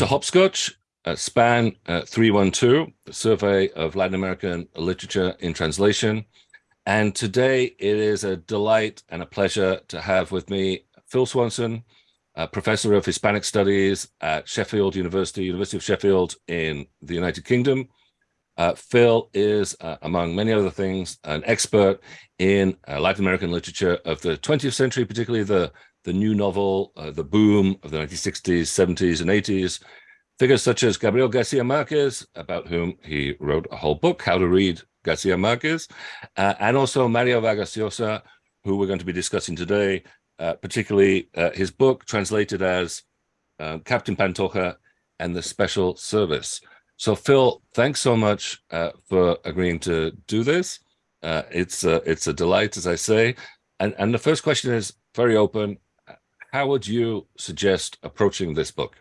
To Hopscotch, uh, SPAN uh, 312, the survey of Latin American literature in translation. And today it is a delight and a pleasure to have with me Phil Swanson, professor of Hispanic Studies at Sheffield University, University of Sheffield in the United Kingdom. Uh, Phil is, uh, among many other things, an expert in uh, Latin American literature of the 20th century, particularly the the new novel, the boom of the 1960s, 70s, and 80s. Figures such as Gabriel Garcia Marquez, about whom he wrote a whole book, How to Read Garcia Marquez, uh, and also Mario Vargas Llosa, who we're going to be discussing today, uh, particularly uh, his book translated as uh, Captain Pantoja and the Special Service. So Phil, thanks so much uh, for agreeing to do this. it's, it's a delight, as I say. And, and the first question is very open how would you suggest approaching this book?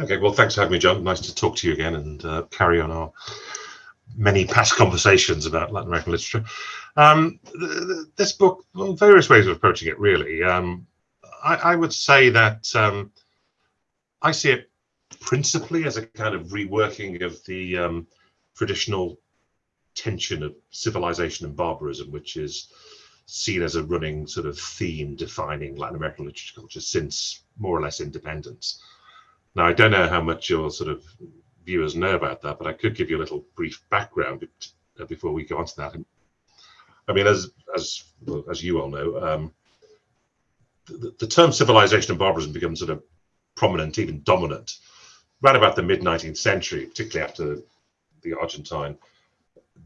Okay, well, thanks for having me, John. Nice to talk to you again and uh, carry on our many past conversations about Latin American literature. Um, this book, well, various ways of approaching it, really. Um, I, I, would say that um, I see it principally as a kind of reworking of the um, traditional tension of civilization and barbarism, which is seen as a running sort of theme defining Latin American literature culture since more or less independence. Now, I don't know how much your sort of viewers know about that, but I could give you a little brief background uh, before we go on to that. I mean, as as as you all know, um, the, the term civilization and barbarism becomes sort of prominent, even dominant, right about the mid 19th century, particularly after the Argentine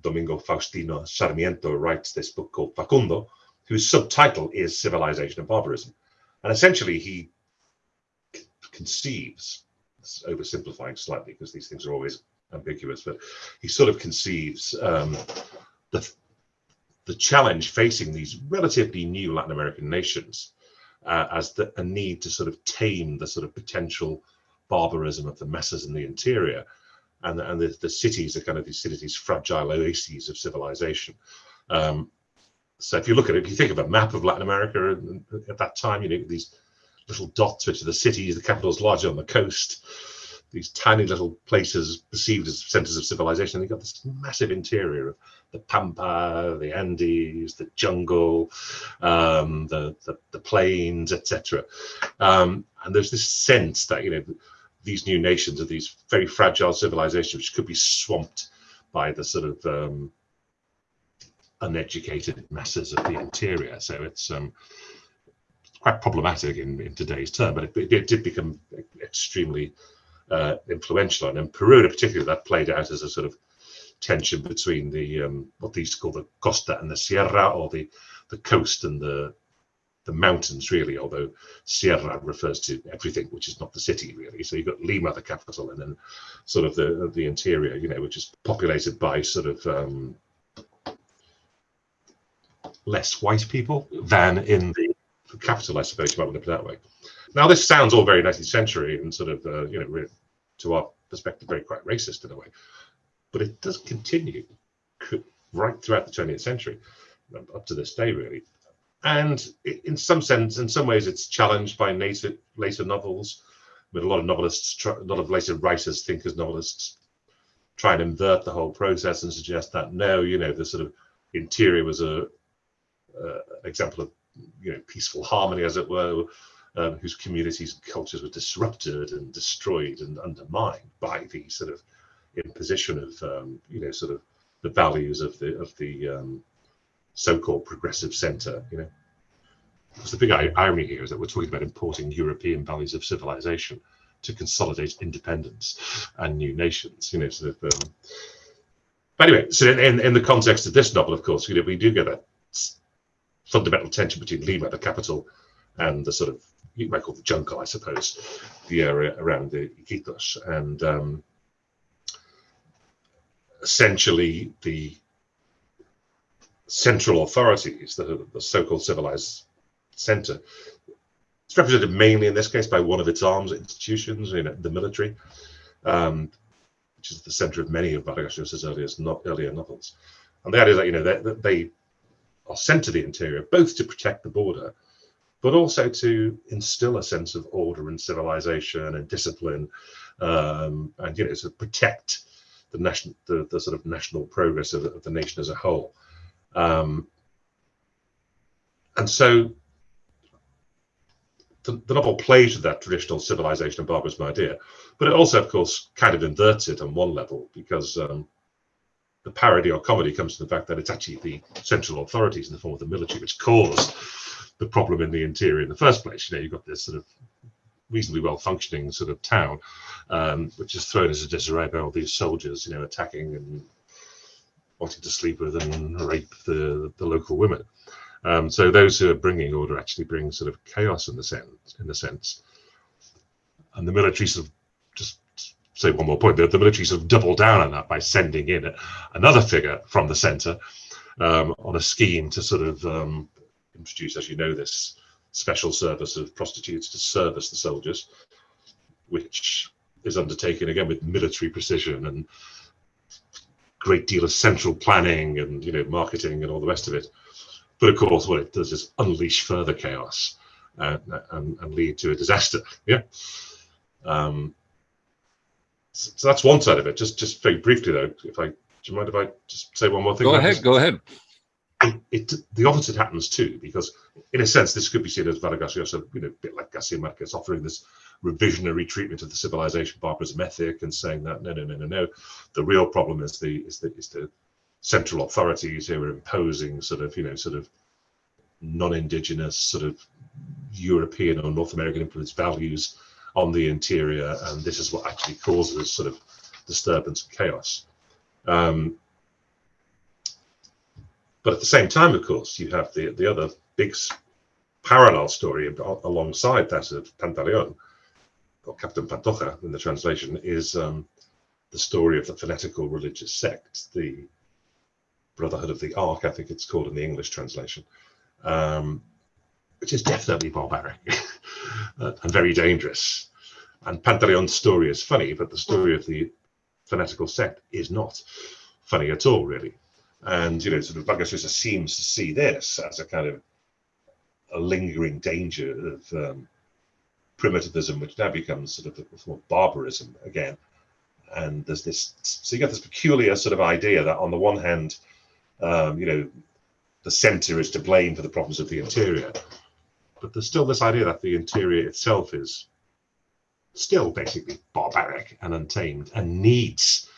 Domingo Faustino Sarmiento writes this book called Facundo, whose subtitle is Civilization and Barbarism. And essentially, he conceives, oversimplifying slightly because these things are always ambiguous, but he sort of conceives um, the, the challenge facing these relatively new Latin American nations uh, as the, a need to sort of tame the sort of potential barbarism of the masses in the interior and, and the, the cities are kind of these cities, fragile oases of civilization. Um, so if you look at it, if you think of a map of Latin America at that time, you know, these little dots, which are the cities, the capitals largely on the coast, these tiny little places perceived as centers of civilization. You've got this massive interior of the Pampa, the Andes, the jungle, um, the, the, the plains, etc. Um, and there's this sense that, you know, these new nations are these very fragile civilizations which could be swamped by the sort of um, uneducated masses of the interior. So it's um, quite problematic in, in today's term, but it, it did become extremely uh, influential. And in Peru, particularly, that played out as a sort of tension between the um, what they used to call the costa and the sierra, or the the coast and the the mountains really, although Sierra refers to everything which is not the city really. So you've got Lima, the capital, and then sort of the the interior, you know, which is populated by sort of um, less white people than in the capital, I suppose you might want to put that way. Now this sounds all very 19th century and sort of uh, you know to our perspective very quite racist in a way, but it does continue right throughout the 20th century up to this day really and in some sense, in some ways, it's challenged by later later novels. But a lot of novelists, a lot of later writers, thinkers, novelists, try and invert the whole process and suggest that no, you know, the sort of interior was a uh, example of you know peaceful harmony, as it were, um, whose communities and cultures were disrupted and destroyed and undermined by the sort of imposition of um, you know sort of the values of the of the um, so-called progressive centre. You know, because the big irony here is that we're talking about importing European values of civilization to consolidate independence and new nations. You know, sort of. Um, but anyway, so in, in the context of this novel, of course, you know, we do get that fundamental tension between Lima, the capital, and the sort of you might call the jungle, I suppose, the area around the Iquitos, and um, essentially the central authorities, the, the so-called civilized center. It's represented mainly in this case by one of its arms institutions, you know, the military, um, which is the center of many of Vargas Llosa's earlier novels. And the idea is that you know they, they are sent to the interior both to protect the border, but also to instill a sense of order and civilization and discipline, um, and you know, to protect the national, the, the sort of national progress of, of the nation as a whole. Um, and so the, the, novel plays with that traditional civilization and barbarism idea, but it also, of course, kind of inverts it on one level because um, the parody or comedy comes from the fact that it's actually the central authorities in the form of the military which caused the problem in the interior in the first place. You know, you've got this sort of reasonably well functioning sort of town, um, which is thrown as a disarray by all these soldiers, you know, attacking and wanting to sleep with and rape the, the local women. Um, so those who are bringing order actually bring sort of chaos in the sense, in the sense. And the military sort of just say one more point. The, the military sort of double down on that by sending in a, another figure from the centre um, on a scheme to sort of um, introduce, as you know, this special service of prostitutes to service the soldiers, which is undertaken again with military precision and great deal of central planning and you know marketing and all the rest of it. But of course, what it does is unleash further chaos uh, and, and, lead to a disaster. Yeah. Um, so that's one side of it. Just just very briefly though, if I do you mind if I just say one more thing? Go ahead. This? Go ahead. It, it, the opposite happens too, because in a sense, this could be seen as Vargas Llosa, you know, a bit like Garcia Marquez offering this revisionary treatment of the civilization barbarism ethic and saying that no, no, no, no, no. The real problem is the is the is the central authorities who are imposing sort of you know sort of non-indigenous sort of European or North American influence values on the interior, and this is what actually causes sort of disturbance and chaos. Um, but at the same time, of course, you have the the other big parallel story alongside that of Pantaleon, or Captain Pantoja in the translation, is um, the story of the fanatical religious sect, the Brotherhood of the Ark, I think it's called in the English translation, um, which is definitely barbaric uh, and very dangerous. And Pantaleon's story is funny, but the story of the fanatical sect is not funny at all, really. And, you know, sort of Vargas seems to see this as a kind of a lingering danger of um, primitivism, which now becomes sort of a form of barbarism again. And there's this, so you get this peculiar sort of idea that on the one hand, um, you know, the center is to blame for the problems of the interior. But there's still this idea that the interior itself is still basically barbaric and untamed and needs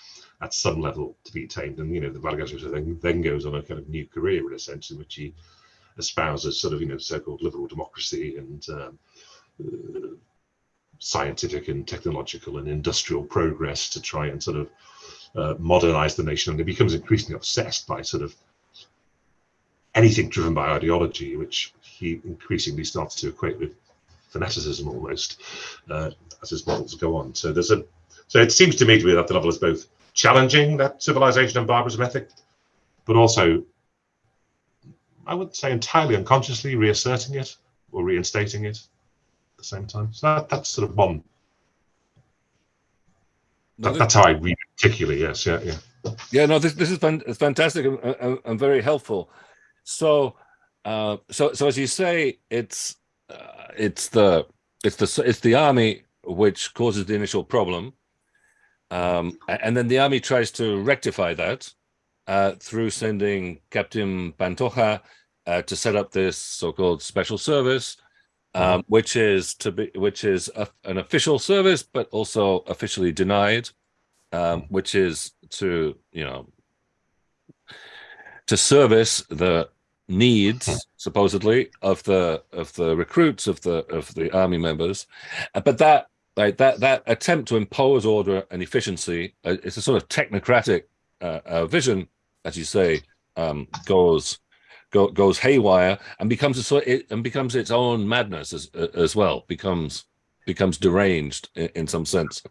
at some level to be tamed. And, you know, the Vargas thing then goes on a kind of new career in a sense in which he espouses sort of, you know, so-called liberal democracy and um, uh, scientific and technological and industrial progress to try and sort of uh, modernize the nation, and he becomes increasingly obsessed by sort of anything driven by ideology, which he increasingly starts to equate with fanaticism almost uh, as his models go on. So there's a so it seems to me to be that the novel is both challenging that civilization and barbarism ethic, but also I would say entirely unconsciously reasserting it or reinstating it at the same time. So that, that's sort of one that, that's how I read it particularly. Yes, yeah, yeah. Yeah, no, this this is fan, fantastic and, and, and, very helpful. So, uh, so so as you say, it's uh, it's the it's the it's the army which causes the initial problem, um, and then the army tries to rectify that uh, through sending Captain Pantoja uh, to set up this so-called special service, um, which is to be which is a, an official service, but also officially denied, um, which is to you know to service the needs supposedly of the of the recruits of the of the army members, uh, but that like that that attempt to impose order and efficiency uh, it's a sort of technocratic uh, uh, vision, as you say, um, goes go, goes haywire and becomes a sort it, and becomes its own madness as as well becomes becomes deranged in, in some sense.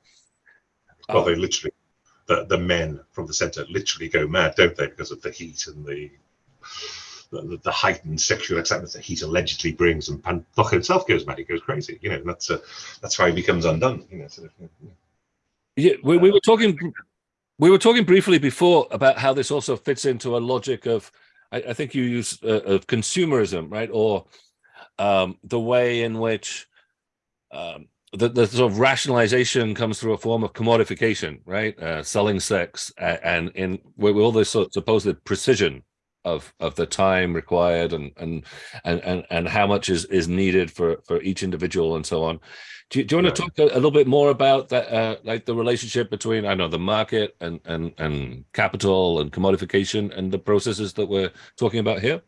Well um, they literally the the men from the center literally go mad don't they because of the heat and the the, the heightened sexual acceptance that heat allegedly brings and Pantoja himself goes mad he goes crazy you know and that's uh, that's how he becomes undone you know sort of, you know. yeah we, we were talking we were talking briefly before about how this also fits into a logic of I, I think you use uh, of consumerism, right? Or um, the way in which um, the, the sort of rationalization comes through a form of commodification, right? Uh, selling sex and, and in with all this sort of supposed precision of of the time required and and and and, and how much is is needed for for each individual and so on. Do you, do you want to talk a, a, little bit more about that, uh, like the relationship between I know the market and and and capital and commodification and the processes that we're talking about here?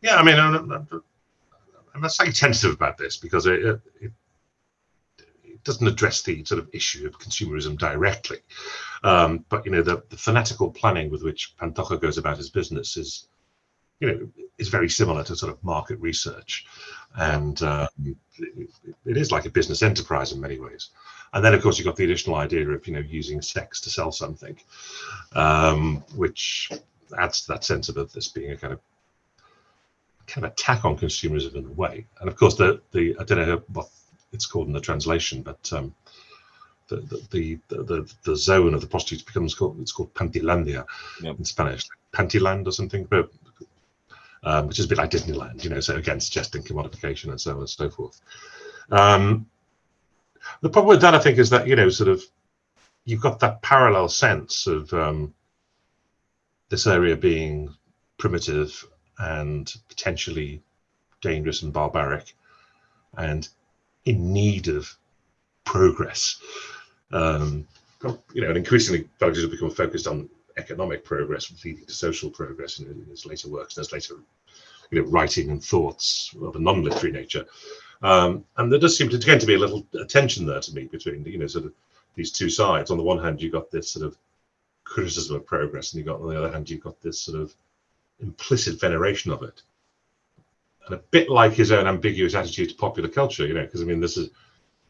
Yeah, I mean, I'm, I'm not slightly tentative about this because it, it, doesn't address the sort of issue of consumerism directly. Um, but you know, the, the fanatical planning with which Pantoja goes about his business is, you know, is very similar to sort of market research, and um, it, it is like a business enterprise in many ways. And then, of course, you've got the additional idea of you know using sex to sell something, um, which adds to that sense of this being a kind of kind of attack on consumerism in a way. And of course, the the I don't know what it's called in the translation, but um, the, the, the the the zone of the prostitutes becomes called it's called Pantilandia yep. in Spanish, Pantiland or something, but um, which is a bit like Disneyland, you know. So again, suggesting commodification and so on and so forth. Um, the problem with that, I think, is that you know, sort of, you've got that parallel sense of um, this area being primitive and potentially dangerous and barbaric and in need of progress. Um, you know, and increasingly Belgium has become focused on economic progress leading to social progress in, in his later works and his later you know, writing and thoughts of a non-literary nature. Um, and there does seem to tend to be a little tension there to me between, you know, sort of these two sides. On the one hand, you've got this sort of criticism of progress, and you've got on the other hand, you've got this sort of implicit veneration of it. And a bit like his own ambiguous attitude to popular culture, you know, because I mean, this is,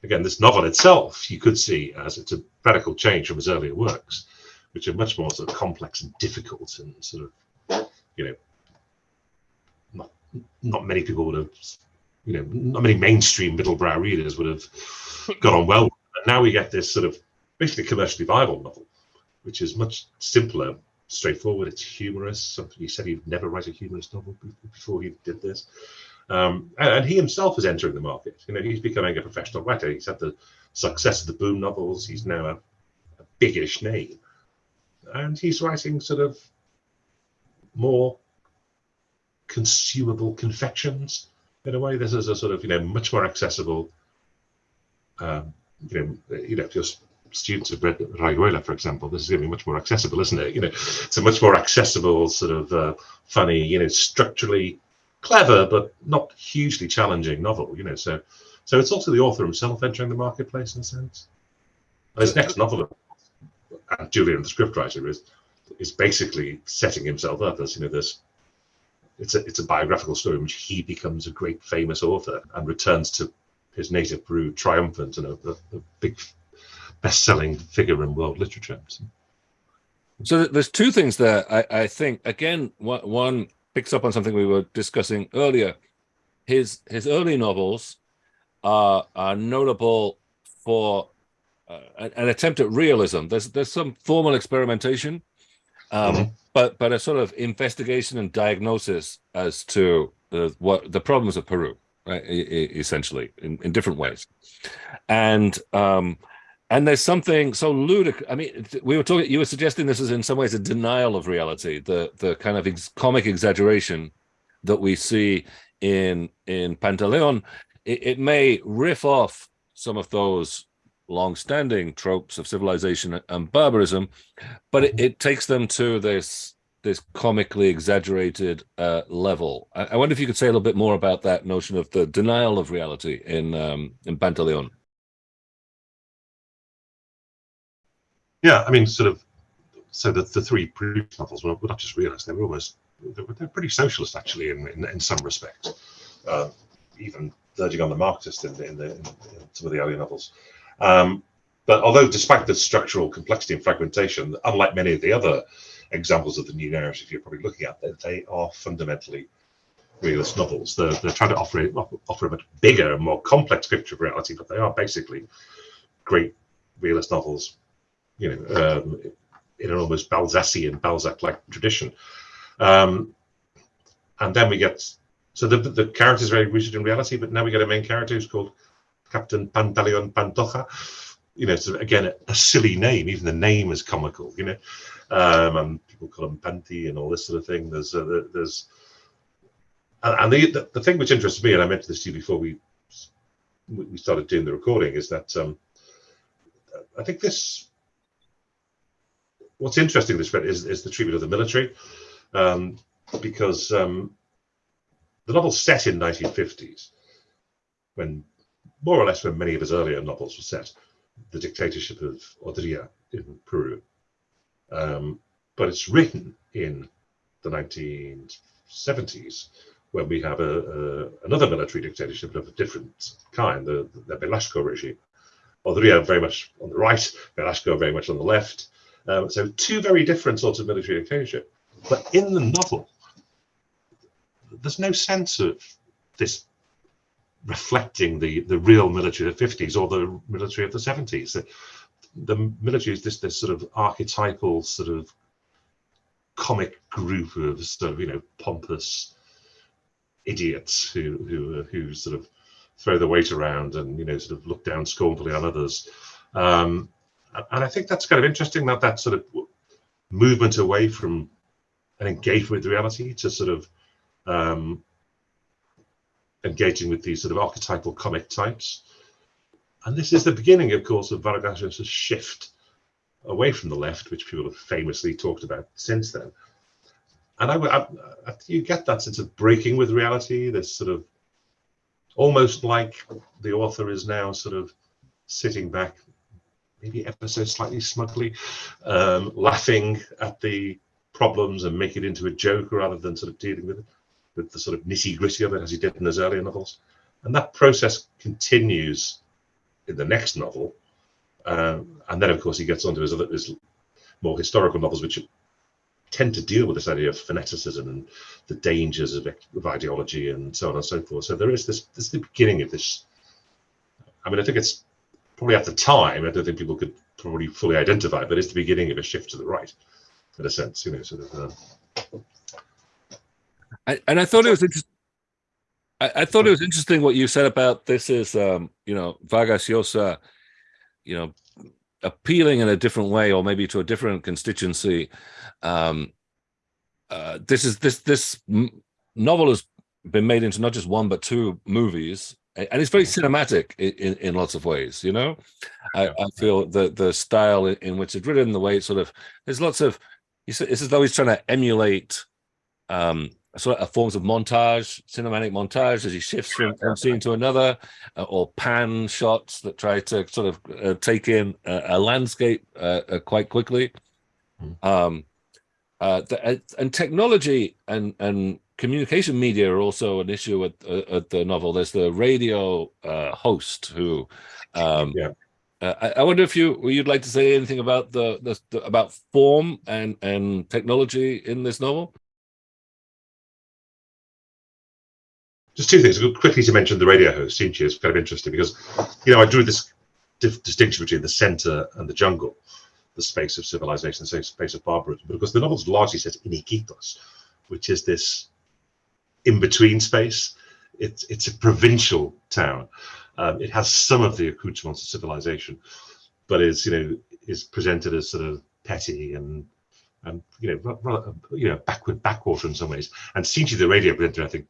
again, this novel itself, you could see as it's a radical change from his earlier works, which are much more sort of complex and difficult and sort of, you know, not, not many people would have, you know, not many mainstream middle-brow readers would have got on well. And now we get this sort of basically commercially viable novel, which is much simpler, straightforward. It's humorous. He said he'd never write a humorous novel before he did this. Um, and, he himself is entering the market. You know, he's becoming a professional writer. He's had the success of the boom novels. He's now a, a biggish name, and he's writing sort of more consumable confections in a way. This is a sort of you know much more accessible. Um, you know, you know, just students have read Rayuela, for example, this is going to be much more accessible, isn't it? You know, it's a much more accessible, sort of uh, funny, you know, structurally clever but not hugely challenging novel. You know, so so it's also the author himself entering the marketplace in a sense. His next novel, Aunt Julia, the scriptwriter, is is basically setting himself up as you know this. It's a it's a biographical story in which he becomes a great famous author and returns to his native Peru triumphant and a, a, a big best-selling figure in world literature. So there's two things there. I, I think again, one picks up on something we were discussing earlier. His his early novels are are notable for uh, an attempt at realism. There's there's some formal experimentation, um, mm -hmm. but but a sort of investigation and diagnosis as to uh, what the problems of Peru, right? essentially, in, in different ways, and um, and there's something so ludicrous. I mean, we were talking. You were suggesting this is in some ways a denial of reality, the the kind of ex comic exaggeration that we see in in Pantaleon. It, it may riff off some of those long-standing tropes of civilization and barbarism, but it, it takes them to this this comically exaggerated uh, level. I, I, wonder if you could say a little bit more about that notion of the denial of reality in um, in Pantaleon. Yeah, I mean, sort of. So the, the three previous novels were not just realist; they were almost they're pretty socialist actually in in, in some respects, uh, even verging on the Marxist in, in, the, in, some of the earlier novels. Um, but although, despite the structural complexity and fragmentation, unlike many of the other examples of the new narrative you're probably looking at, they, are fundamentally realist novels. They're, they're trying to offer, offer a much bigger and more complex picture of reality, but they are basically great realist novels you know, um, in an almost Balzacian, Balzac-like tradition. Um, and then we get so the the character is very rooted in reality, but now we get a main character who's called Captain Pantaleon Pantoja. You know, again, a, a, silly name. Even the name is comical. You know, um, and people call him Panty and all this sort of thing. There's uh, there's and the, the, the thing which interests me, and I mentioned this to you before we we started doing the recording, is that um, I think this what's interesting in this is, is the treatment of the military, um, because um, the novel's set in 1950s, when more or less when many of his earlier novels were set, the dictatorship of Odría in Peru. Um, but it's written in the 1970s when we have a, a, another military dictatorship of a different kind, the, the Velasco regime. Odría very much on the right, Velasco very much on the left. Um, so two very different sorts of military dictatorship. But in the novel, there's no sense of this reflecting the, the real military of the 50s or the military of the 70s. The, the military is this, this sort of archetypal sort of comic group of sort of, you know, pompous idiots who, who, who sort of throw the weight around and, you know, sort of look down scornfully on others. Um, and I think that's kind of interesting that that sort of movement away from an engagement with reality to sort of um, engaging with these sort of archetypal comic types. And this is the beginning, of course, of Vargas shift away from the left, which people have famously talked about since then. And I, I, I, you get that sense of breaking with reality, this sort of almost like the author is now sort of sitting back, maybe so slightly smugly, um, laughing at the problems and make it into a joke rather than sort of dealing with it with the sort of nitty gritty of it as he did in his earlier novels. And that process continues in the next novel. Um, and then, of course, he gets on to his, other, his more historical novels, which tend to deal with this idea of fanaticism and the dangers of, of ideology and so on and so forth. So there is this, this is the beginning of this. I mean, I think it's probably at the time, I don't think people could probably fully identify, but it's the beginning of a shift to the right, in a sense, you know, sort of. Uh, and I thought it was interesting. I, I, thought it was interesting what you said about this is, um, you know, Vargas Llosa, you know, appealing in a different way or maybe to a different constituency. Um, uh, this is this this novel has been made into not just one but two movies, and it's very cinematic in, in lots of ways. You know, I, I feel the the style in which it's written, the way it's sort of there's lots of it's as though he's trying to emulate um, sort of forms of montage, cinematic montage as he shifts from one scene to another, uh, or pan shots that try to sort of uh, take in a, a landscape uh, uh quite quickly. Mm. Um, uh, the, and technology and and communication media are also an issue at, uh, at the novel. There's the radio host who. Um, yeah. I, I, wonder if you you'd like to say anything about the, the, the about form and and technology in this novel. just two things. Quickly to mention the radio host, Sinchi, is kind of interesting because, you know, I drew this distinction between the center and the jungle, the space of civilization, the space of barbarism, because the novel's largely set in Iquitos, which is this in-between space. It's it's a provincial town. Um, it has some of the accoutrements of civilization, but is you know is presented as sort of petty and and you know rather, you know backward backwater in some ways. And Sinchi, the radio presenter, I think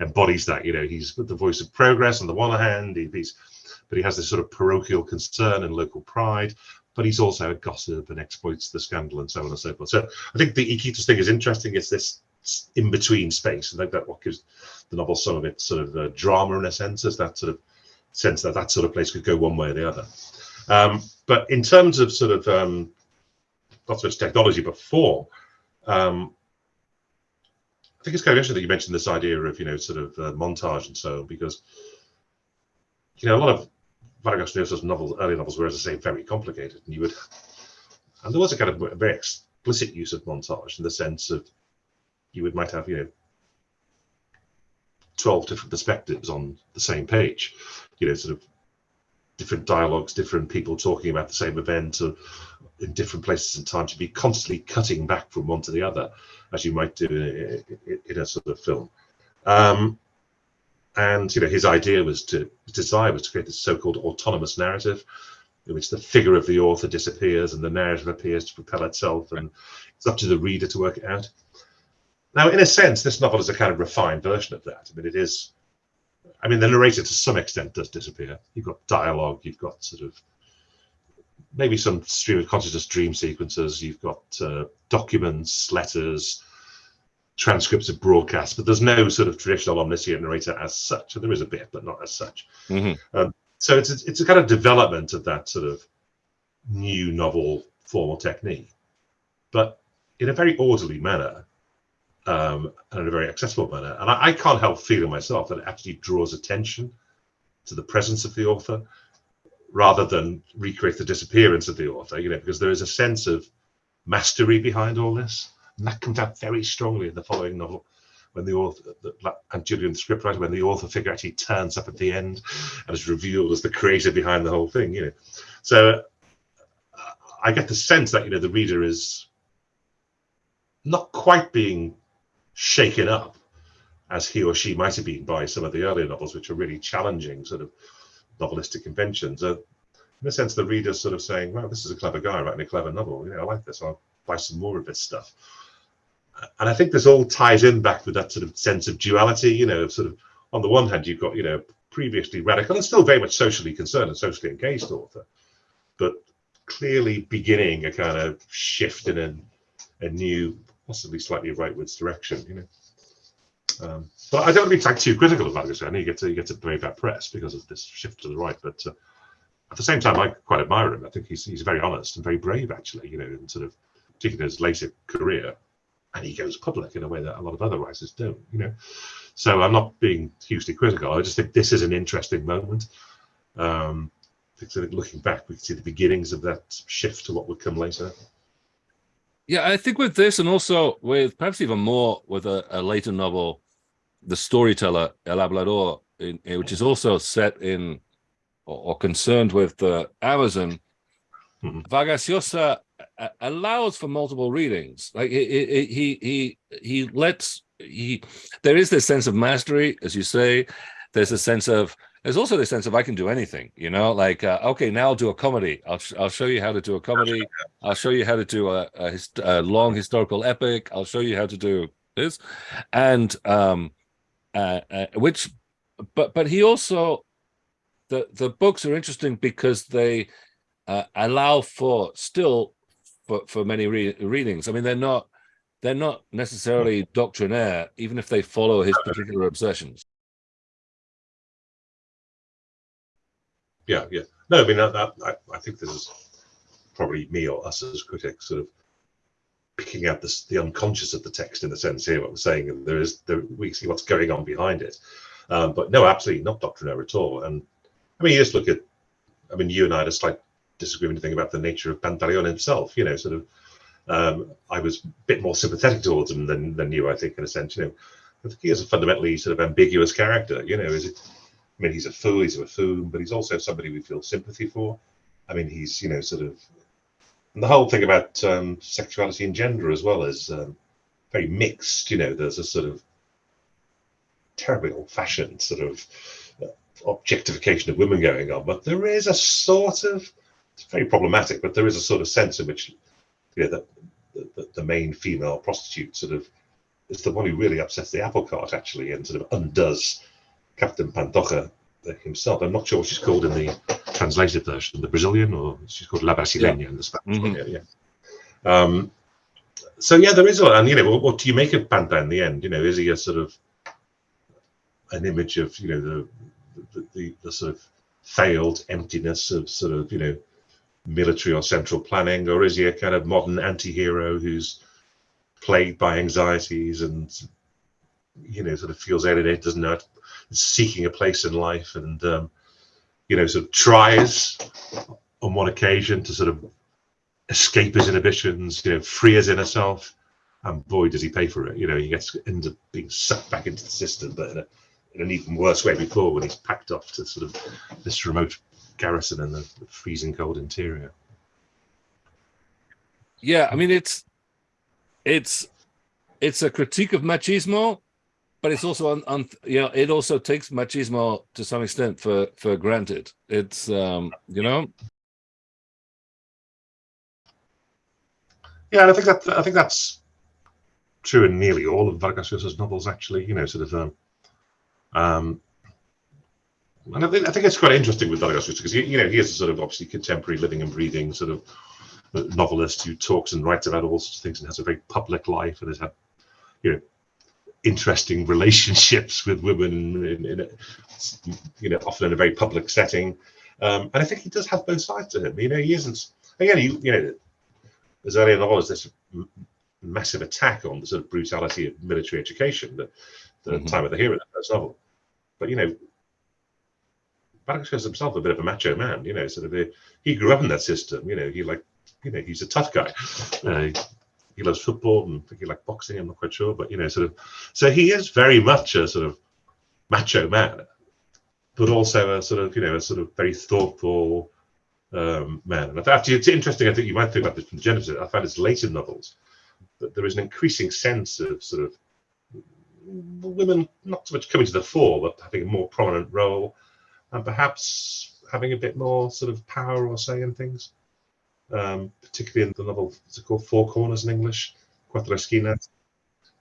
embodies that. You know, he's the voice of progress on the one hand, he, he's, but he has this sort of parochial concern and local pride. But he's also a gossip and exploits the scandal and so on and so forth. So I think the Iquitos thing is interesting. It's this in between space. I think that what gives the novel some of its sort of uh, drama in a sense, is that sort of sense that that sort of place could go one way or the other. Um, but in terms of sort of um, not so much technology but form, um, I think it's kind of interesting that you mentioned this idea of you know sort of uh, montage and so on because you know a lot of Vargas novels, early novels were, as I say, very complicated, and you would and there was a kind of very explicit use of montage in the sense of you would might have you know 12 different perspectives on the same page you know sort of different dialogues, different people talking about the same event or in different places and time to be constantly cutting back from one to the other, as you might do in, in a sort of film. Um, and you know, his idea was to his desire was to create this so-called autonomous narrative, in which the figure of the author disappears and the narrative appears to propel itself, and it's up to the reader to work it out. Now, in a sense, this novel is a kind of refined version of that. I mean, it is. I mean, the narrator to some extent does disappear. You've got dialogue, you've got sort of maybe some stream of consciousness dream sequences, you've got uh, documents, letters, transcripts of broadcasts, but there's no sort of traditional omniscient narrator as such. And There is a bit, but not as such. Mm-hmm. Um, so it's a, it's a kind of development of that sort of new novel formal technique, but in a very orderly manner um, and in a very accessible manner. And I, I can't help feeling myself that it actually draws attention to the presence of the author rather than recreate the disappearance of the author, you know, because there is a sense of mastery behind all this. And that comes out very strongly in the following novel when the author Aunt Julia, scriptwriter, when the author figure actually turns up at the end and is revealed as the creator behind the whole thing, you know. So uh, I get the sense that you know the reader is not quite being shaken up as he or she might have been by some of the earlier novels, which are really challenging sort of novelistic conventions. Uh, in a sense, the reader's sort of saying, "Well, this is a clever guy writing a clever novel. You know, I like this. I'll buy some more of this stuff." And I think this all ties in back with that sort of sense of duality. You know, sort of on the one hand, you've got you know previously radical and still very much socially concerned and socially engaged author, but clearly beginning a kind of shift in a, a new, possibly slightly rightwards direction. You know. Um, but I don't want to be like, too critical of. I know you get to you get to brave that press because of this shift to the right, but uh, at the same time, I quite admire him. I think he's he's very honest and very brave, actually. You know, in sort of particularly his later career, and he goes public in a way that a lot of other writers don't. You know, so I'm not being hugely critical. I just think this is an interesting moment. Um, looking back, we can see the beginnings of that shift to what would come later. Yeah, I think with this, and also with perhaps even more with a, a later novel the storyteller El Hablador, in, in, which is also set in or, or concerned with the Amazon, mm-hmm. Vargas Llosa uh, uh, allows for multiple readings. Like he he he he lets he there is this sense of mastery, as you say. There's a sense of there's also this sense of I can do anything, you know, like, uh, okay, now I'll do a comedy. I'll, I'll show you how to do a comedy. I'll show you how to do a, a, a long historical epic. I'll show you how to do this. And um, uh, uh, which, but but he also, the the books are interesting because they uh, allow for still for for many re readings. I mean, they're not they're not necessarily doctrinaire, even if they follow his particular obsessions. Yeah, yeah. No, I mean, I, I think this is probably me or us as critics sort of picking out the, the unconscious of the text in the sense here what we're saying there is there, we see what's going on behind it. Um, but no absolutely not doctrinaire at all. And i mean you just look at i mean you and i had a slight disagreement thing about the nature of pantaleon himself you know sort of um, i was a bit more sympathetic towards him than, than you i think in a sense you know. I think he is a fundamentally sort of ambiguous character you know is it i mean he's a fool he's a buffoon but he's also somebody we feel sympathy for i mean he's you know sort of and the whole thing about um, sexuality and gender as well is um, very mixed. You know, there's a sort of terribly old-fashioned sort of objectification of women going on, but there is a sort of it's very problematic, but there is a sort of sense in which you know that the, the, main female prostitute sort of is the one who really upsets the apple cart actually and sort of undoes Captain Pantoja himself. I'm not sure what she's called in the translated version, the Brazilian, or she's called La Brasileña yeah. in the Spanish mm -hmm. Yeah, yeah. Um, so yeah, there is a. And you know, what, what, do you make of Panta in the end? You know, is he a sort of an image of you know the the, the, the sort of failed emptiness of sort of you know military or central planning, or is he a kind of modern anti-hero who's plagued by anxieties and you know sort of feels alienated, doesn't know, seeking a place in life, and um, you know, sort of tries on one occasion to sort of escape his inhibitions, you know, free his inner self, and boy, does he pay for it. You know, he gets ends up being sucked back into the system, but in, a, in an even worse way before when he's packed off to sort of this remote garrison in the freezing cold interior. Yeah, I mean it's it's it's a critique of machismo, but it's also on, on you know it also takes machismo to some extent for for granted. It's um you know. Yeah, and I think that I think that's true in nearly all of Vargas Llosa's novels. Actually, you know, sort of. Um, um, and I think, I think it's quite interesting with Vargas Llosa because you know he is a sort of obviously contemporary, living and breathing sort of novelist who talks and writes about all sorts of things and has a very public life and has had, you know, interesting relationships with women in, in a, you know, often in a very public setting. Um, and I think he does have both sides to him. You know, he isn't, again, he, you know, as early in the this massive attack on the sort of brutality of military education, the, the mm-hmm. time of the hero the first novel. But, you know, is himself a bit of a macho man, you know, sort of, a, he grew up in that system, you know, he like you know, he's a tough guy. Uh, he loves football and I think he likes boxing. I'm not quite sure, but you know, sort of. So he is very much a sort of macho man, but also a sort of you know a sort of very thoughtful um, man. And actually, it's interesting. I think you might think about this from the Genesis. I find his later novels that there is an increasing sense of sort of women not so much coming to the fore, but having a more prominent role, and perhaps having a bit more sort of power or say in things um, particularly in the novel, what's it called, Four Corners in English, Cuatro Esquinas,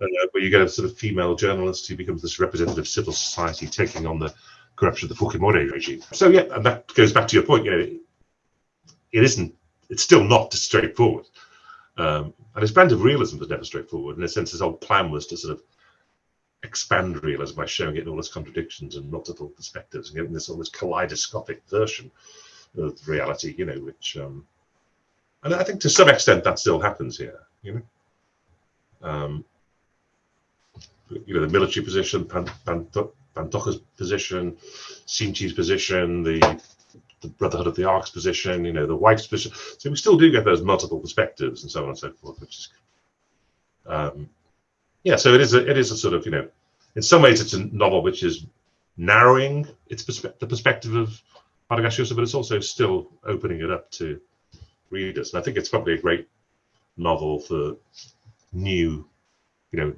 uh, where you get a sort of female journalist who becomes this representative of civil society taking on the corruption of the Fujimori regime. So yeah, and that goes back to your point. You know, it isn't. It's still not straightforward. Um, and his brand of realism was never straightforward. In a sense, his whole plan was to sort of expand realism by showing it in all its contradictions and multiple perspectives and getting this almost kaleidoscopic version of reality. You know, which um, and I think to some extent that still happens here. You know, um, you know the military position, Pan, position, Sinchi's position, the the Brotherhood of the Ark's position, you know, the wife's position. So we still do get those multiple perspectives and so on and so forth, which is, um, yeah. So it is a it is a sort of you know, in some ways it's a novel which is narrowing its perspe- the perspective of Llosa, but it's also still opening it up to readers. And I think it's probably a great novel for new, you know,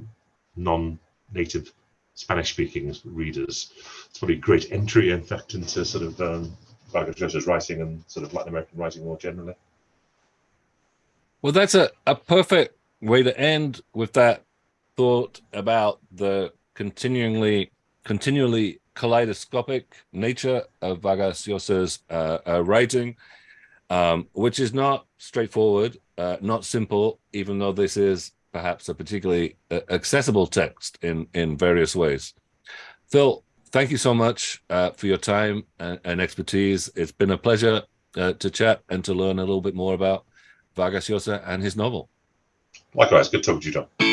non-native Spanish-speaking readers. It's probably a great entry, in fact, into sort of um, Vargas writing and sort of Latin American writing more generally. Well, that's a, a perfect way to end with that thought about the continually continually kaleidoscopic nature of Vargas Llosa's uh, uh, writing um, which is not straightforward, uh, not simple, even though this is perhaps a particularly uh, accessible text in, in various ways. Phil, thank you so much uh, for your time and, and, expertise. It's been a pleasure uh, to chat and to learn a little bit more about Vargas Llosa and his novel. Likewise, good talking to you, John.